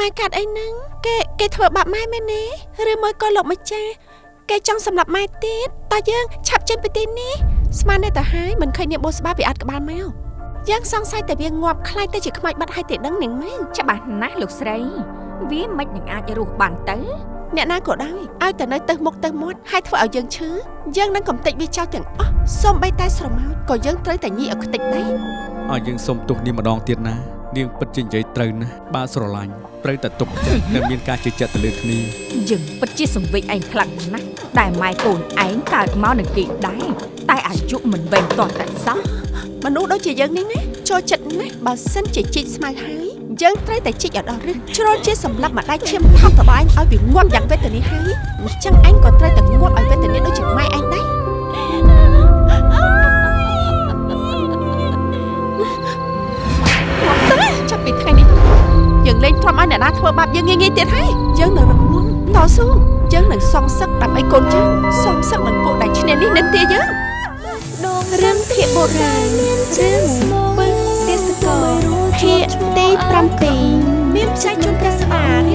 ម៉ែកាត់អីហ្នឹងគេគេធ្វើបាបម៉ែមែនទេឬមួយក៏លោកម្ចាស់គេចង់សម្លាប់ម៉ែទៀតតើយើងឆាប់ចេញពីទីនេះស្មានតែទៅហើយមិនឃើញនាងបូស្បាពីអត់ក្បាលមកយើងសង្ស័យតែវាងាប់ខ្លាចទៅជាខ្មោចបាត់ហើយទេដឹងនាងមែនច្បាស់ណាស់លោកស្រី វាមិននឹងអាចរស់បានទៅអ្នកណាក៏ដោយឲ្យតែនៅទៅមុខទៅមាត់ហើយធ្វើឲ្យយើងឈឺយើងនឹងកំទេចវាចោលទាំងអស់សូម្បីតែស្រមោចក៏យើងត្រូវតែញីឲ្យខ្ទេចដែរឲ្យយើងសុំទោសនាងម្ដងទៀតណា នាងពិតជានិយាយត្រូវណាស់បើស្រឡាញ់ត្រូវតែទុកចិត្តនិងមានការជឿជាក់ទៅលើគ្នាយើងពិតជាសង្វេគឯងខ្លាំងណាស់តែម៉ែកូនឯងកើតមកនឹងគេដែរតែអាយុមិនវែងទាស់តែសោះមនុស្សដូចជាយើងនេះណាចូលចិត្តណាស់បើសិនជាជីកស្មៅហើយយើងត្រូវតែជីកឲ្យដល់រឹសជ្រុលជាសម្រាប់ម្ដាយឈាមថប់តបាញ់ឲ្យវាងាប់យ៉ាងវេទនាហើយអញ្ចឹងអញក៏ត្រូវតែងាប់ ណាធ្វើបាបយើងងាយៗទៀតហើយយើងនឹងរងំតស៊ូយើងនឹងសងសឹកដើម្បីកូនយើងសងសឹកនឹងពួកដែលឈ្នះនេះនិន្ទាយើងរឿងភាគបុរាណរឿងពឹងទេសកលភាគទី7មានផ្សាយជូនព្រះសមា